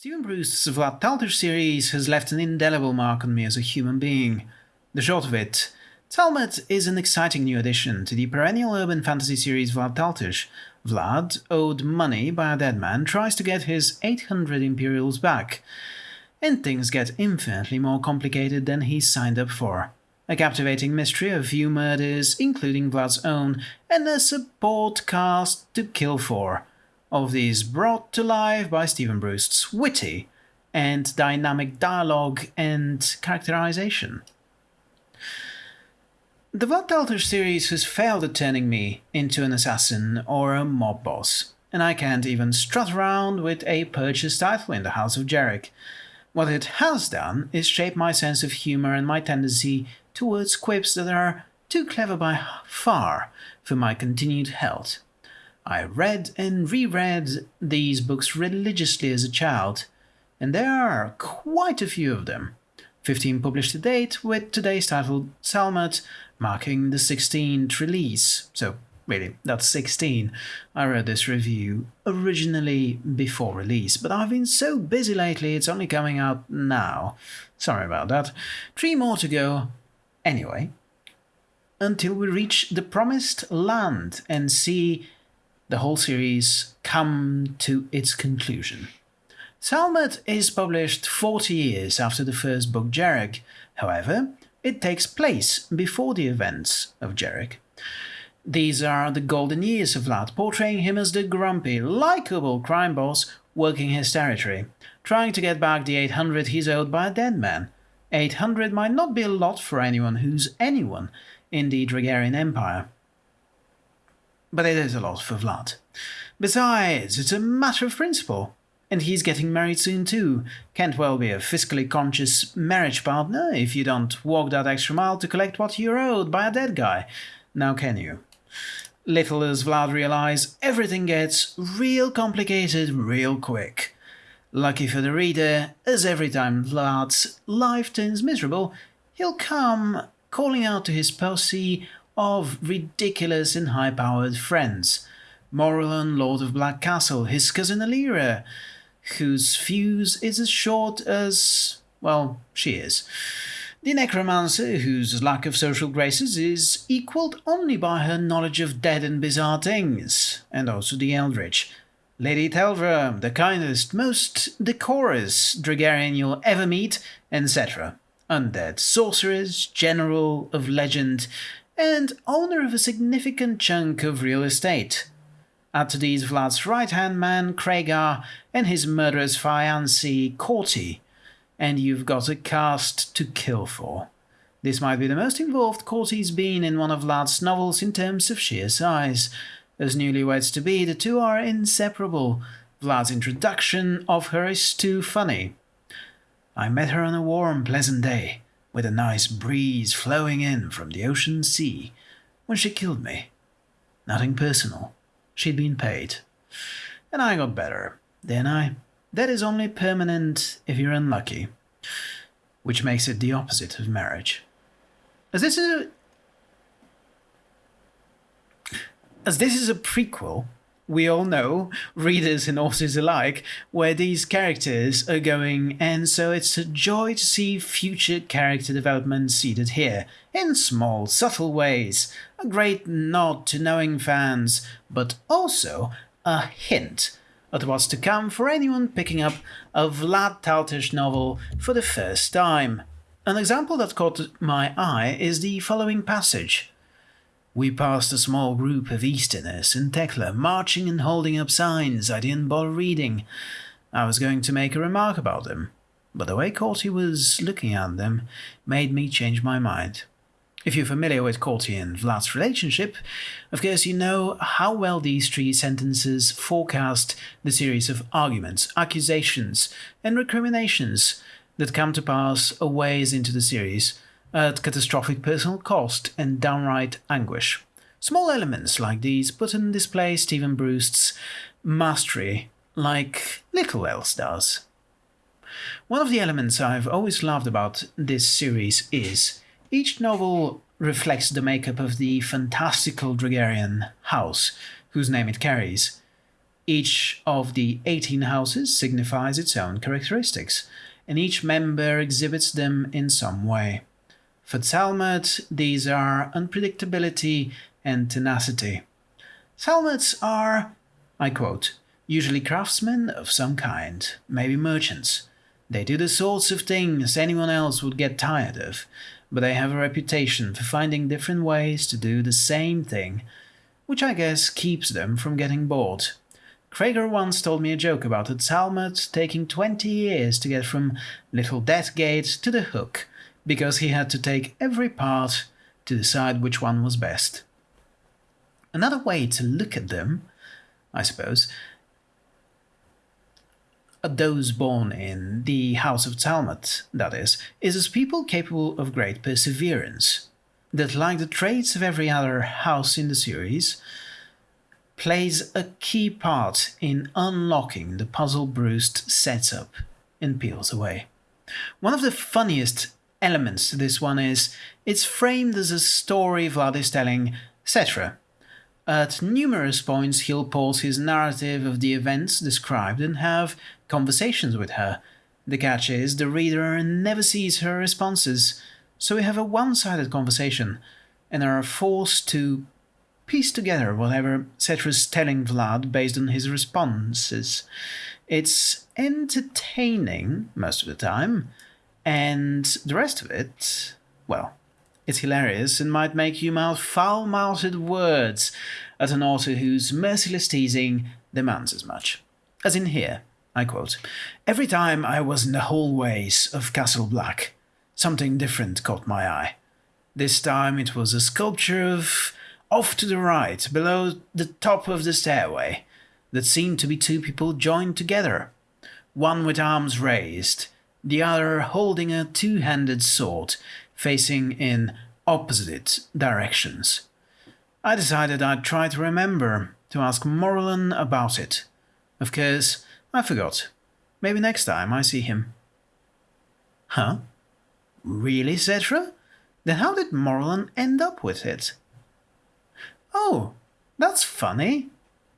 Steven Brust's Vlad Taltos series has left an indelible mark on me as a human being. The short of it, Tsalmoth is an exciting new addition to the perennial urban fantasy series Vlad Taltos. Vlad, owed money by a dead man, tries to get his 800 Imperials back, and things get infinitely more complicated than he signed up for. A captivating mystery of few murders, including Vlad's own, and a support cast to kill for of these brought to life by Steven Brust's witty and dynamic dialogue and characterization. The Taltos series has failed at turning me into an assassin or a mob boss, and I can't even strut around with a purchased title in the House of Jhereg. What it has done is shape my sense of humour and my tendency towards quips that are too clever by far for my continued health. I read and reread these books religiously as a child, and there are quite a few of them. 15 published to date, with today's title Tsalmoth marking the 16th release. So, really, that's 16. I read this review originally before release, but I've been so busy lately it's only coming out now. Sorry about that. Three more to go. Anyway, until we reach the promised land and see the whole series come to its conclusion. Tsalmoth is published 40 years after the first book Jhereg, however, it takes place before the events of Jhereg. These are the golden years of Vlad, portraying him as the grumpy, likable crime boss working his territory, trying to get back the 800 he's owed by a dead man. 800 might not be a lot for anyone who's anyone in the Dragaeran Empire but it is a lot for Vlad. Besides, it's a matter of principle. And he's getting married soon too. Can't well be a fiscally conscious marriage partner if you don't walk that extra mile to collect what you're owed by a dead guy. Now can you? Little does Vlad realize, everything gets real complicated real quick. Lucky for the reader, as every time Vlad's life turns miserable, he'll come calling out to his posse of ridiculous and high-powered friends. Morrolan, Lord of Black Castle, his cousin Aliera, whose fuse is as short as... well, she is. The necromancer, whose lack of social graces is equalled only by her knowledge of dead and bizarre things, and also the eldritch. Lady Teldra, the kindest, most decorous Dragaeran you'll ever meet, Sethra. Undead sorcerers, general of legend, and owner of a significant chunk of real estate. Add to these Vlad's right-hand man, Kragar, and his murderous fiancée, Cawti, and you've got a cast to kill for. This might be the most involved Cawti's been in one of Vlad's novels in terms of sheer size. As newlyweds to be, the two are inseparable. Vlad's introduction of her is too funny. I met her on a warm, pleasant day with a nice breeze flowing in from the ocean sea, when she killed me. Nothing personal. She'd been paid. And I got better, didn't I? That is only permanent if you're unlucky, which makes it the opposite of marriage. As this is a, as this is a prequel, we all know, readers and authors alike, where these characters are going, and so it's a joy to see future character development seeded here, in small, subtle ways. A great nod to knowing fans, but also a hint at what's to come for anyone picking up a Vlad Taltos novel for the first time. An example that caught my eye is the following passage. We passed a small group of Easterners in Teckla, marching and holding up signs I didn't bother reading. I was going to make a remark about them, but the way Cawti was looking at them made me change my mind. If you're familiar with Cawti and Vlad's relationship, of course you know how well these three sentences forecast the series of arguments, accusations, and recriminations that come to pass a ways into the series, at catastrophic personal cost and downright anguish. Small elements like these put on display Steven Brust's mastery like little else does. One of the elements I've always loved about this series is each novel reflects the makeup of the fantastical Dragaeran house whose name it carries. Each of the 18 houses signifies its own characteristics, and each member exhibits them in some way. For Tsalmoth, these are unpredictability and tenacity. Tsalmoths are, I quote, usually craftsmen of some kind, maybe merchants. They do the sorts of things anyone else would get tired of, but they have a reputation for finding different ways to do the same thing, which I guess keeps them from getting bored. Kragar once told me a joke about a Tsalmoth taking 20 years to get from Little Death Gate to the Hook, because he had to take every part to decide which one was best. Another way to look at them, I suppose, are those born in the House of Tsalmoth, that is, is as people capable of great perseverance, that, like the traits of every other house in the series, plays a key part in unlocking the puzzle Brust sets up and peels away. One of the funniest elements to this one is it's framed as a story Vlad is telling, Sethra. At numerous points, he'll pause his narrative of the events described and have conversations with her. The catch is the reader never sees her responses, so we have a one sided conversation and are forced to piece together whatever Sethra's telling Vlad based on his responses. It's entertaining most of the time, and the rest of it, well, it's hilarious and might make you mouth foul mouthed words at an author whose merciless teasing demands as much. As in here, I quote Every time I was in the hallways of Castle Black, something different caught my eye. This time it was a sculpture of off to the right, below the top of the stairway, that seemed to be two people joined together, one with arms raised, the other holding a two handed sword facing in opposite directions. I decided I'd try to remember to ask Morrolan about it. Of course, I forgot. Maybe next time I see him. Huh? Really, Sethra? Then how did Morrolan end up with it? Oh, that's funny.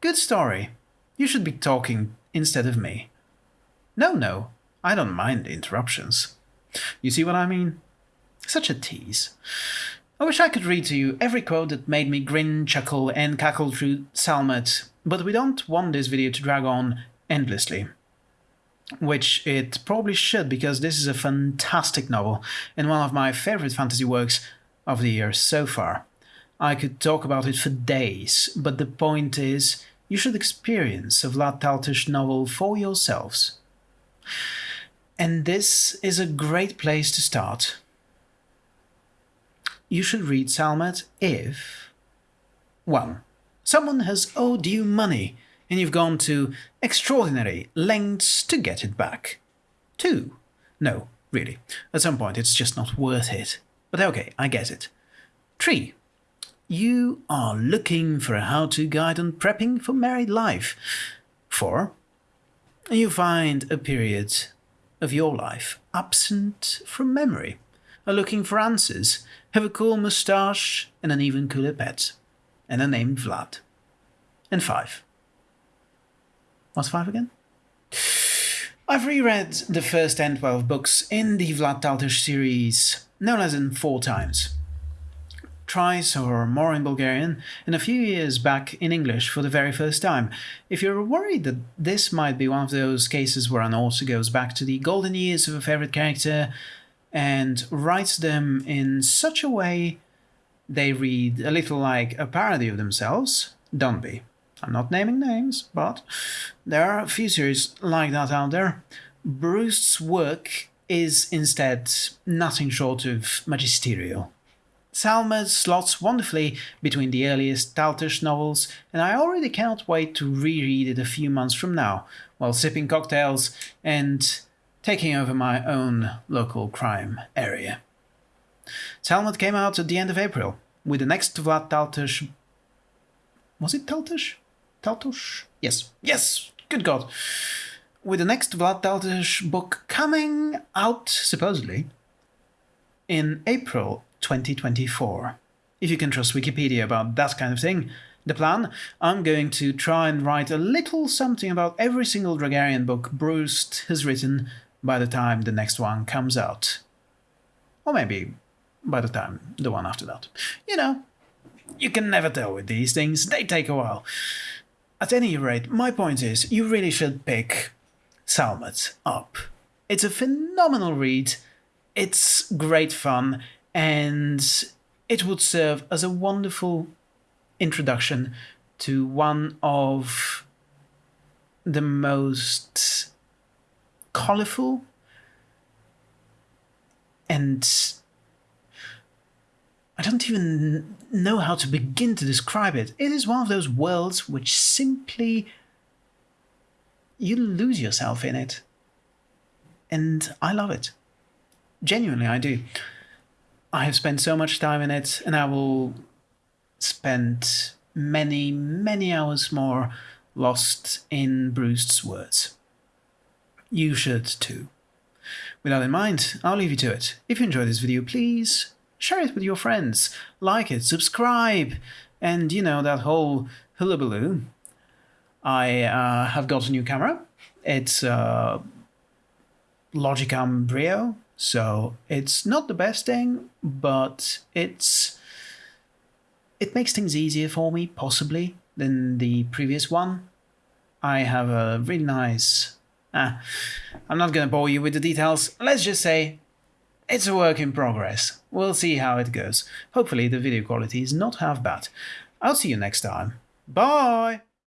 Good story. You should be talking instead of me. No, no, I don't mind the interruptions. You see what I mean? Such a tease. I wish I could read to you every quote that made me grin, chuckle, and cackle through Tsalmoth, but we don't want this video to drag on endlessly. Which it probably should, because this is a fantastic novel and one of my favorite fantasy works of the year so far. I could talk about it for days, but the point is, you should experience a Vlad Taltos novel for yourselves. And this is a great place to start you should read Tsalmoth if 1. Someone has owed you money and you've gone to extraordinary lengths to get it back. 2. No, really. At some point it's just not worth it. But okay, I get it. 3. You are looking for a how to guide on prepping for married life. 4. You find a period of your life absent from memory, are looking for answers have a cool moustache and an even cooler pet, and are named Vlad. And five. What's five again? I've reread the first 10 12 books in the Vlad Taltos series no less than four times. Twice or more in Bulgarian, and a few years back in English for the very first time. If you're worried that this might be one of those cases where an author goes back to the golden years of a favorite character, and writes them in such a way they read a little like a parody of themselves. Don't be. I'm not naming names, but there are a few series like that out there. Brust's work is instead nothing short of magisterial. Tsalmoth slots wonderfully between the earliest Taltos novels, and I already cannot wait to reread it a few months from now, while sipping cocktails and taking over my own local crime area. Tsalmoth came out at the end of April, with the next Vlad Taltos. Was it Taltush? Taltush? Yes, yes, good God. With the next Vlad Taltos book coming out, supposedly, in April 2024. If you can trust Wikipedia about that kind of thing, The plan? I'm going to try and write a little something about every single Dragaeran book Brust has written by the time the next one comes out. Or maybe by the time the one after that. You know, you can never tell with these things, they take a while. At any rate, my point is, you really should pick Tsalmoth up. It's a phenomenal read, it's great fun, and it would serve as a wonderful introduction to one of the most colorful and I don't even know how to begin to describe it. It is one of those worlds which simply you lose yourself in it. And I love it. Genuinely, I do. I have spent so much time in it, and I will spend many, many hours more lost in Brust's words. You should too. With that in mind, I'll leave you to it. If you enjoyed this video, please share it with your friends, like it, subscribe, and you know, that whole hullabaloo. I uh, have got a new camera. It's uh, Logicam Brio, so it's not the best thing, but it's it makes things easier for me, possibly, than the previous one. I have a really nice... Ah, I'm not going to bore you with the details. Let's just say it's a work in progress. We'll see how it goes. Hopefully the video quality is not half bad. I'll see you next time. Bye!